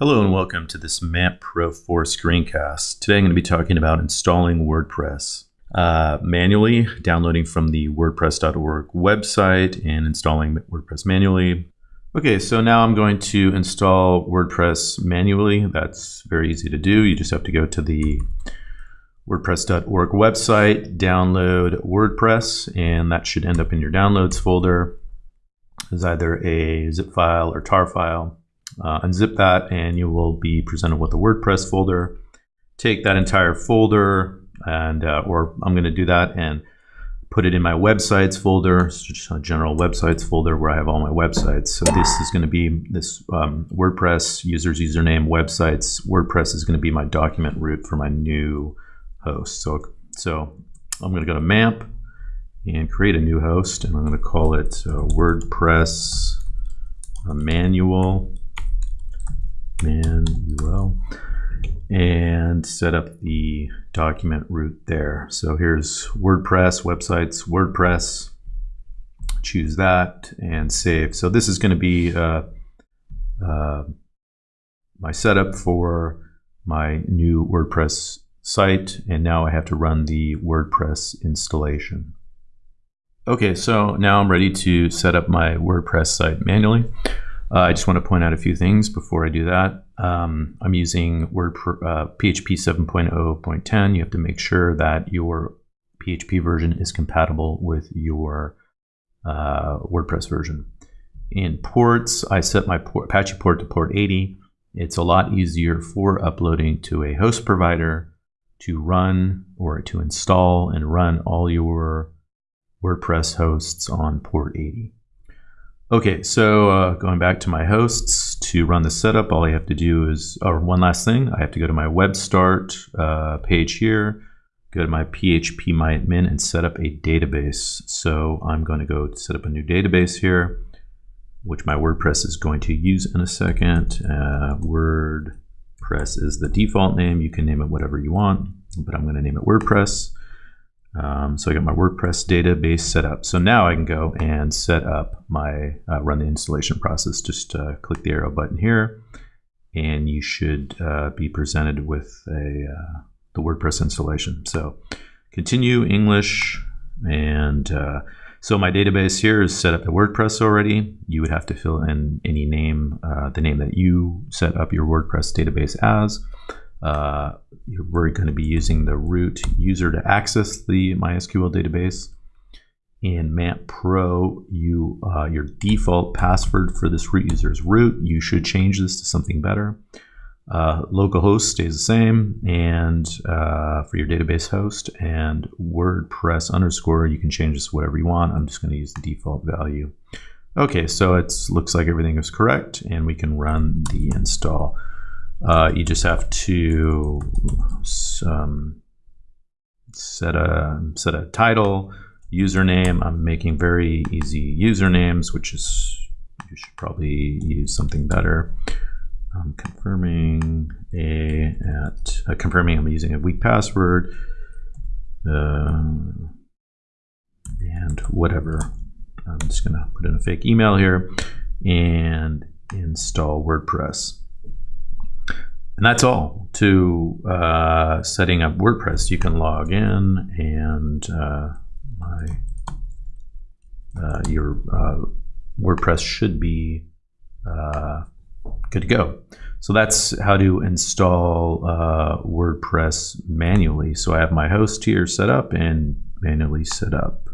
Hello and welcome to this MAMP Pro 4 screencast. Today I'm going to be talking about installing WordPress uh, manually, downloading from the WordPress.org website and installing WordPress manually. Okay, so now I'm going to install WordPress manually. That's very easy to do. You just have to go to the WordPress.org website, download WordPress, and that should end up in your downloads folder as either a zip file or tar file uh, unzip that and you will be presented with a WordPress folder. Take that entire folder and, uh, or I'm going to do that and put it in my websites folder, just a general websites folder where I have all my websites. So this is going to be this um, WordPress users username websites. WordPress is going to be my document root for my new host. So, so I'm going to go to MAMP and create a new host and I'm going to call it uh, WordPress manual manual and set up the document root there. So here's WordPress, websites, WordPress, choose that and save. So this is going to be uh, uh, my setup for my new WordPress site and now I have to run the WordPress installation. Okay, so now I'm ready to set up my WordPress site manually. Uh, I just want to point out a few things before I do that. Um, I'm using Word uh, PHP 7.0.10. You have to make sure that your PHP version is compatible with your uh, WordPress version. In ports, I set my port, Apache port to port 80. It's a lot easier for uploading to a host provider to run or to install and run all your WordPress hosts on port 80. Okay, so uh, going back to my hosts, to run the setup, all I have to do is, or one last thing, I have to go to my web start uh, page here, go to my PHP my admin and set up a database. So I'm going to go set up a new database here, which my WordPress is going to use in a second. Uh, WordPress is the default name. You can name it whatever you want, but I'm going to name it WordPress. Um, so I got my WordPress database set up. So now I can go and set up my, uh, run the installation process. Just uh, click the arrow button here and you should uh, be presented with a, uh, the WordPress installation. So continue English and uh, so my database here is set up to WordPress already. You would have to fill in any name, uh, the name that you set up your WordPress database as. Uh, we're going to be using the root user to access the MySQL database. In MAMP Pro, you uh, your default password for this root user is root. You should change this to something better. Uh, localhost stays the same, and uh, for your database host and WordPress underscore, you can change this whatever you want. I'm just going to use the default value. Okay, so it looks like everything is correct, and we can run the install. Uh, you just have to um, set a set a title, username. I'm making very easy usernames, which is you should probably use something better. I'm confirming a at uh, confirming I'm using a weak password uh, and whatever. I'm just gonna put in a fake email here and install WordPress. And that's all to uh, setting up WordPress. You can log in and uh, my, uh, your uh, WordPress should be uh, good to go. So that's how to install uh, WordPress manually. So I have my host here set up and manually set up.